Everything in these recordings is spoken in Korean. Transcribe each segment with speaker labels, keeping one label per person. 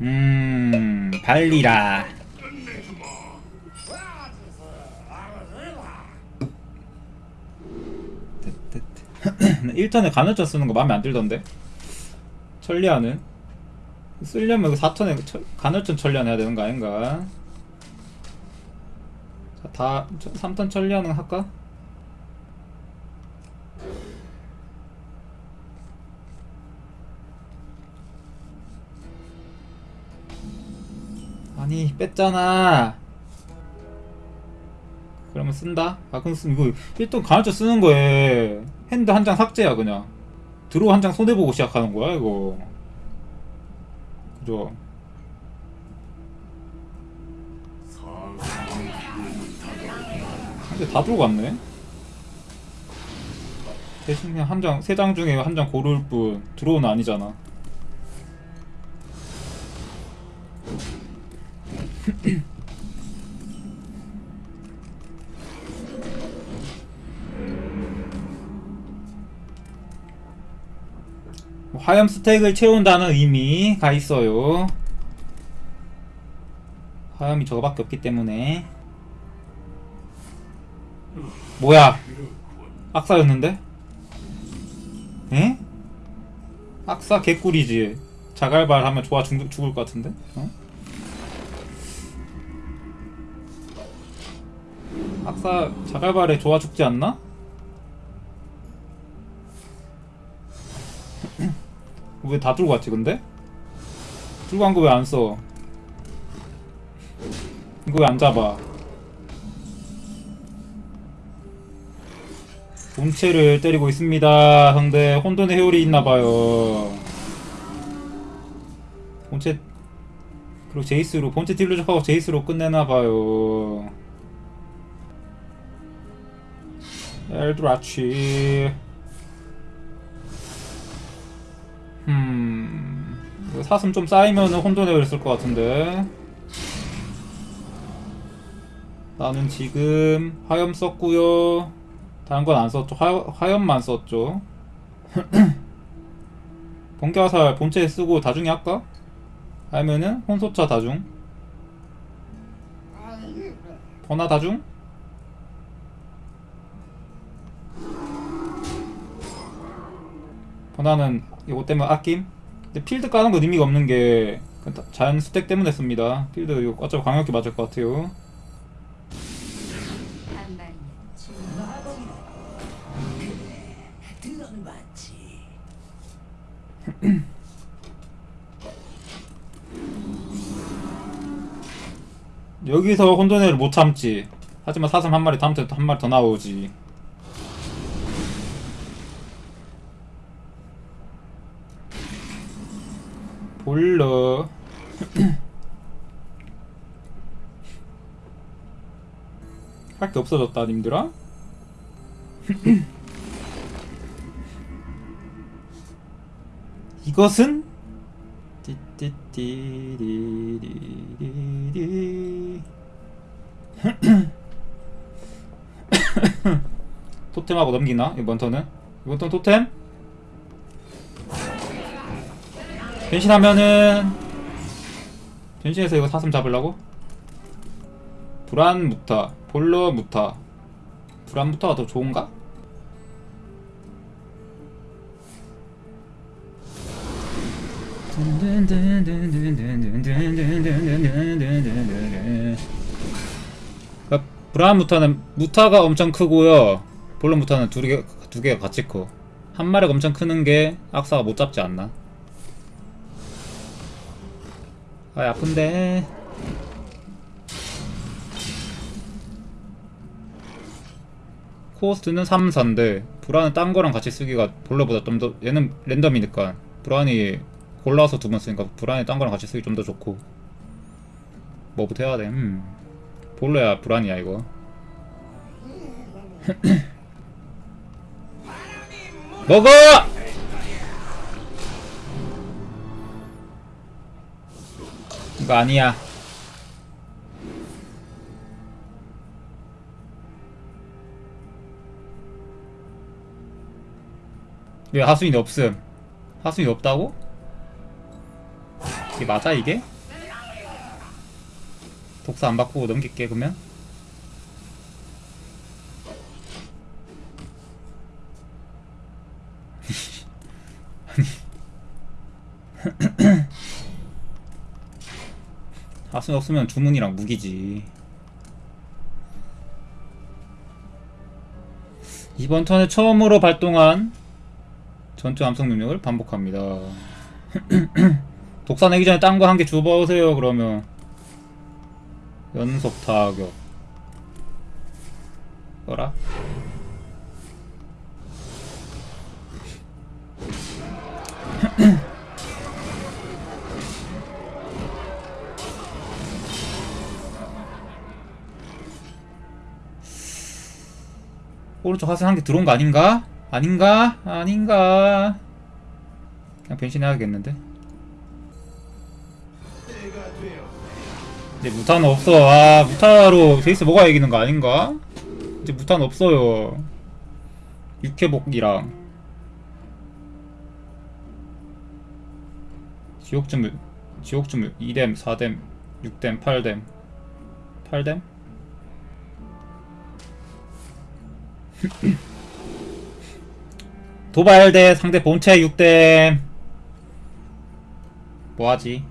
Speaker 1: 음 발리라. 1턴에 간헐천 쓰는 거 마음에 안 들던데? 천리안은? 쓰려면 4턴에 간헐천 천리안 해야 되는 거 아닌가? 자, 다 3턴 천리안은 할까? 아니 뺐잖아. 그러면 쓴다? 아 그럼 쓰, 이거 일단 간헐천 쓰는 거에 hand 한 장 삭제야 그냥. draw 한장 손해보고 시작하는 거야 이거. 그죠? 근데 다 들어갔네. 대신 그냥 한 장, 세 장 중에 한 장 고를 뿐. draw는 아니잖아 화염 스택을 채운다는 의미가 있어요. 화염이 저거밖에 없기 때문에 뭐야 악사였는데? 에? 악사 개꿀이지 자갈발 하면 좋아 죽, 죽을 것 같은데? 어? 악사 자갈발에 좋아 죽지 않나? 왜 다 들고 갔지 근데? 들고 간 거 왜 안 써? 이거 왜 안 잡아? 본체를 때리고 있습니다. 상대 혼돈의 회오리 있나봐요. 본체 그리고 제이스로 본체 딜루적하고 제이스로 끝내나봐요. 엘드라치 음... 사슴 좀 쌓이면은 회오리 쓸것 같은데 나는 지금 화염 썼고요 다른 건 안 썼죠. 화, 화염만 썼죠. 번개화살 본체에 쓰고 다중에 할까? 아니면은 혼소차 다중? 번화 다중? 번화는 이거 때문에 아낌? 근데 필드 까는 건 의미가 없는 게 자연 스택 때문에 씁니다. 필드 이거 어차피 강력히 맞을 것 같아요. 여기서 혼돈회를 못 참지 하지만 사슴 한 마리 다음부터 한 마리 더 나오지 볼러 할 게 없어졌다 님들아 이것은 토템하고 넘기나? 이번 턴은? 이번 턴 토템? 변신하면은 변신해서 이거 사슴 잡으려고? 불안 무타 볼러 무타 불안 무타가 더 좋은가? 그러니까 브라운 무타는 무타가 엄청 크고요 볼론 무타는 두, 개가 같이 커. 한 마리가 엄청 크는 게 악사가 못 잡지 않나? 아 아픈데 코스트는 3, 4인데 브라는 딴 거랑 같이 쓰기가 볼러보다 좀 더 얘는 랜덤이니까 브라니 골라서 두 번 쓰니까 브라니 딴 거랑 같이 쓰기 좀 더 좋고 뭐부터 해야 돼? 음. 볼러야 브라니야 이거 먹어! 이거 아니야 왜 하수인이 없음 하수인이 없다고? 이게 맞아 이게? 독사 안 바꾸고 넘길게 그러면 하순 없으면 주문이랑 무기지. 이번 턴에 처음으로 발동한 전투 암성 능력을 반복합니다. 독사 내기 전에 딴 거 한개 줘보세요 그러면. 연속 타격. 뭐라? 오른쪽 하선 한 개 들어온 거 아닌가? 아닌가? 아닌가? 그냥 변신해야겠는데? 이제 무탄 없어. 아, 무타로 제이스 먹어야 이기는 거 아닌가? 이제 무탄 없어요. 육회복이랑 지옥주물, 지옥주물 2댐, 4댐, 6댐, 8댐, 8댐? 도발 대 상대 본체 6댐. 뭐하지?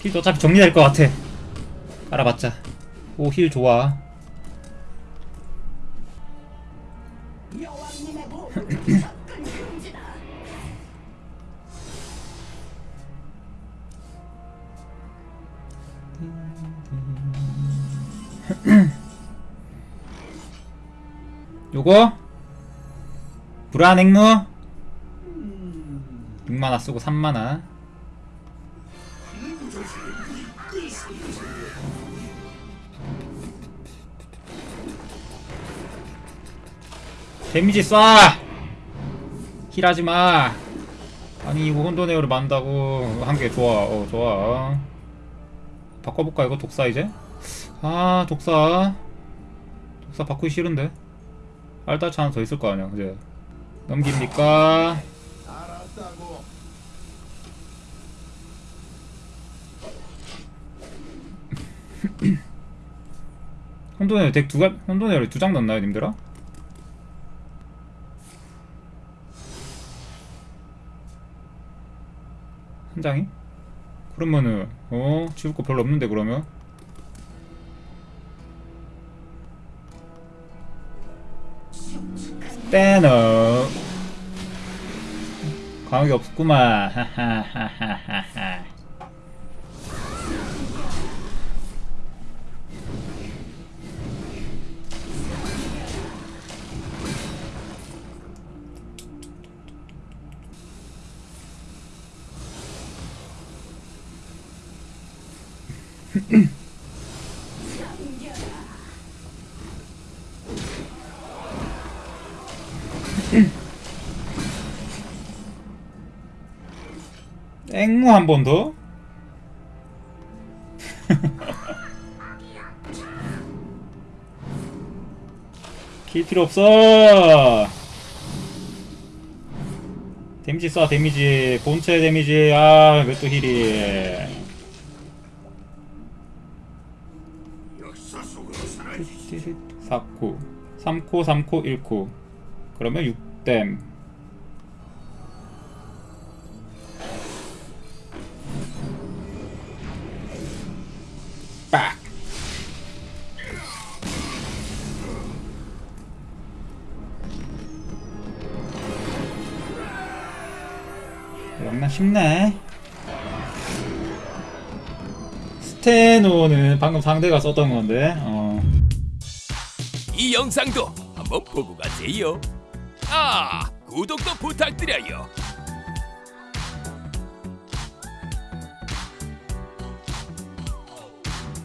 Speaker 1: 힐도 어차피 정리될 것 같아. 알아봤자. 오, 힐 좋아. 요거? 불안 핵무? 6만화 쓰고 3만화. 데미지 쏴! 힐하지 마! 아니, 이거 혼돈에어를 만다고. 한개 좋아. 어, 좋아. 바꿔볼까, 이거 독사 이제? 아, 독사. 독사 바꾸기 싫은데? 알타치 하나 더 있을 거 아니야, 이제. 넘깁니까? 혼돈에어 덱 두가 혼돈에어를 두장 넣나요, 님들아? 한 장이? 그러면은 어 지울 거 별로 없는데 그러면 빼너 강하게 없구만. 하하하하하 앵무 한 번 더? 킬 필요 없어. 데미지 쏴 데미지. 본체 데미지. 아 왜 또 힐이. 4코. 3코 3코 1코. 그러면 6댐 쉽네 스테노는 방금 상대가 썼던 건데 어
Speaker 2: 이 영상도 한번 보고 가세요. 아, 구독도 부탁드려요.